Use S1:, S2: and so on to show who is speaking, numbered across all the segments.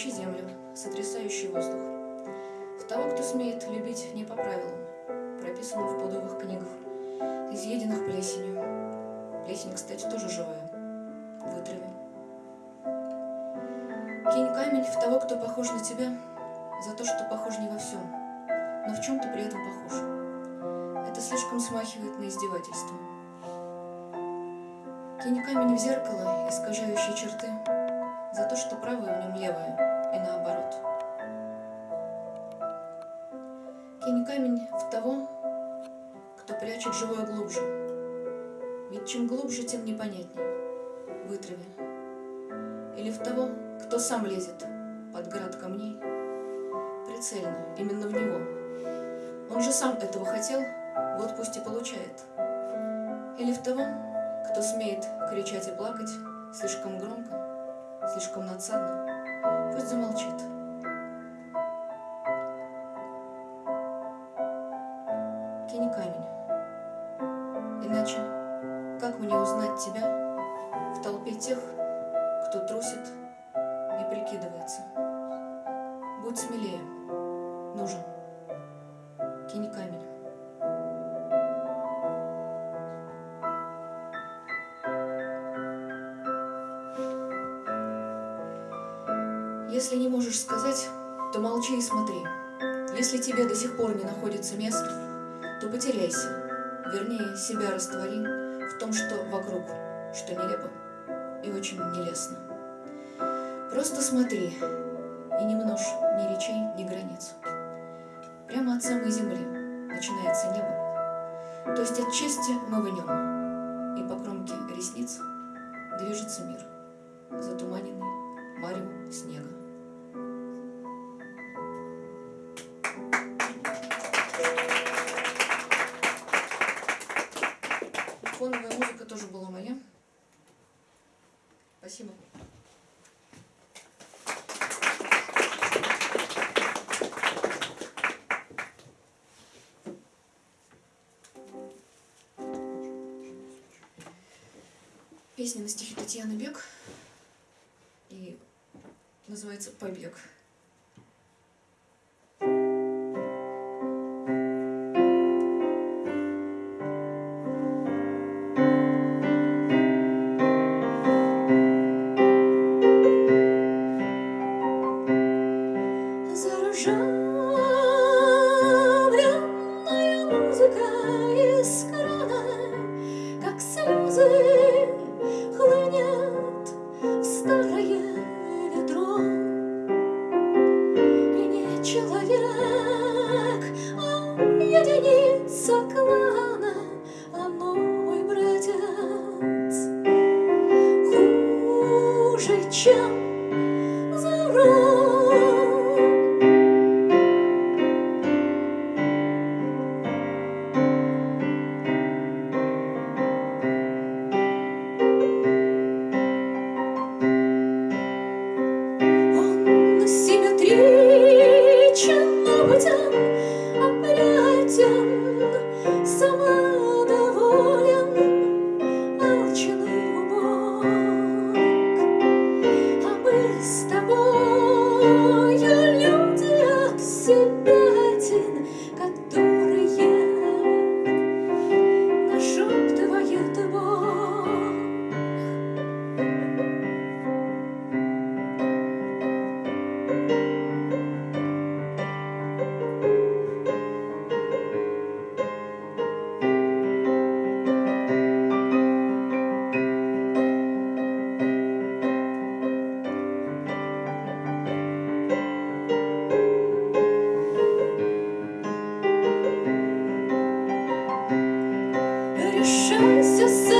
S1: надрывающий землю, сотрясающий воздух. В того, кто смеет любить не по правилам, прописанным в пудовых книгах, изъеденных плесенью. Плесень, кстати, тоже живая. Вытрави. Кинь камень в того, кто похож на тебя, за то, что похож не во всем, но в чем ты при этом похож. Это слишком смахивает на издевательство. Кинь камень в зеркало, искажающие черты, за то, что правое в нем левое, и наоборот. Кинь камень в того, кто прячет живое глубже. Ведь чем глубже, тем непонятней. Вытрави. Или в того, кто сам лезет под град камней. Прицельно, именно в него. Он же сам этого хотел, вот пусть и получает. Или в того, кто смеет кричать и плакать слишком громко, слишком надсадно, пусть замолчит. Кинь камень. Иначе как мне узнать тебя в толпе тех, кто трусит и прикидывается? Будь смелее. Нужен. Кинь камень. Если не можешь сказать, то молчи и смотри. Если тебе до сих пор не находится места, то потеряйся, вернее, себя раствори в том, что вокруг, что нелепо и очень нелестно. Просто смотри и не множь ни речей, ни границ. Прямо от самой земли начинается небо, то есть от чести мы в нем, и по кромке ресниц движется мир, затуманенный маревом снега. Фоновая музыка тоже была моя. Спасибо. Песня на стихи Татьяны Бек и называется «Побег».
S2: eu sou.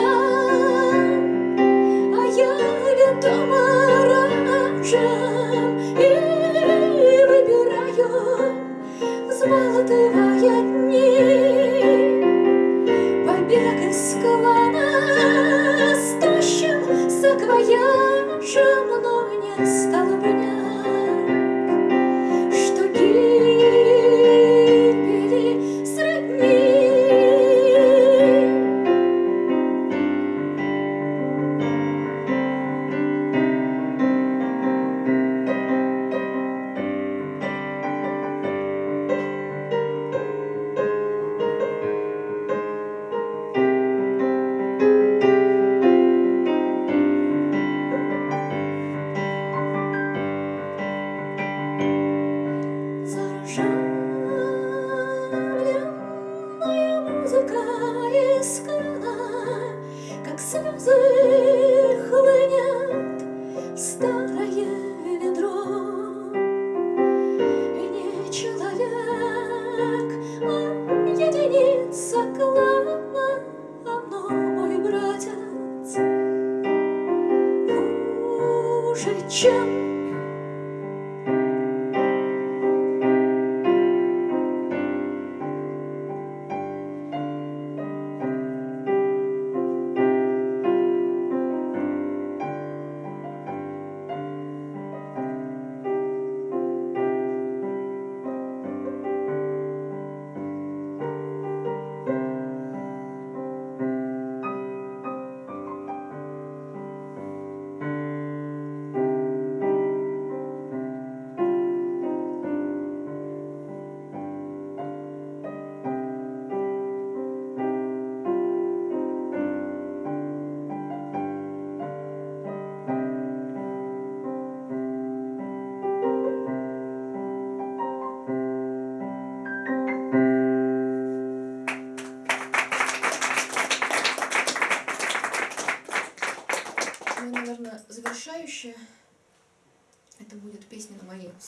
S2: чем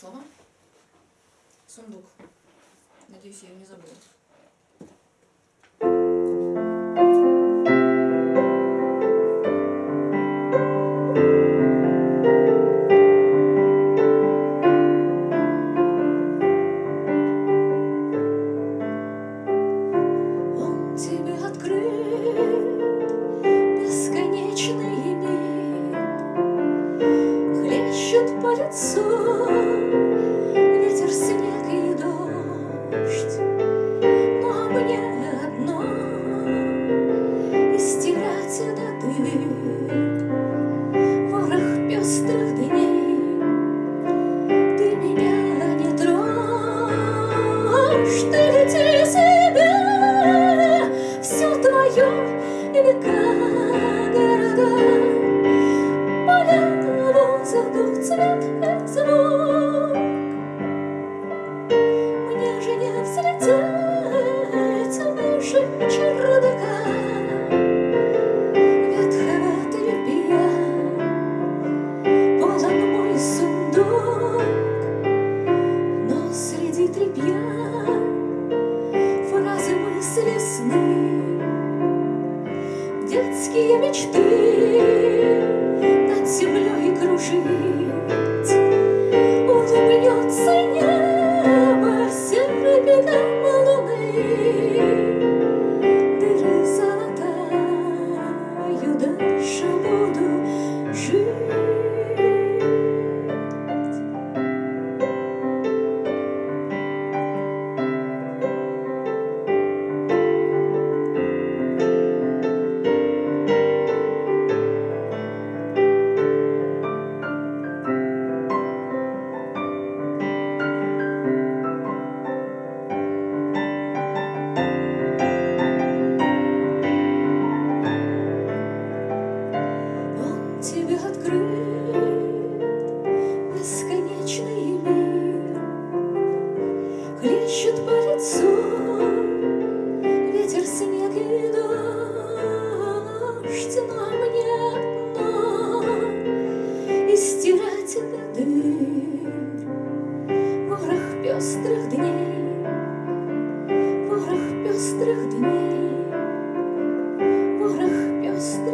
S1: слова. Сундук. Надеюсь, я его не забыла.
S2: уже не взлететь выше чердака. Ветхого тряпья полон мой сундук, но среди тряпья фразы мысли детские мечты над землей кружит. stars.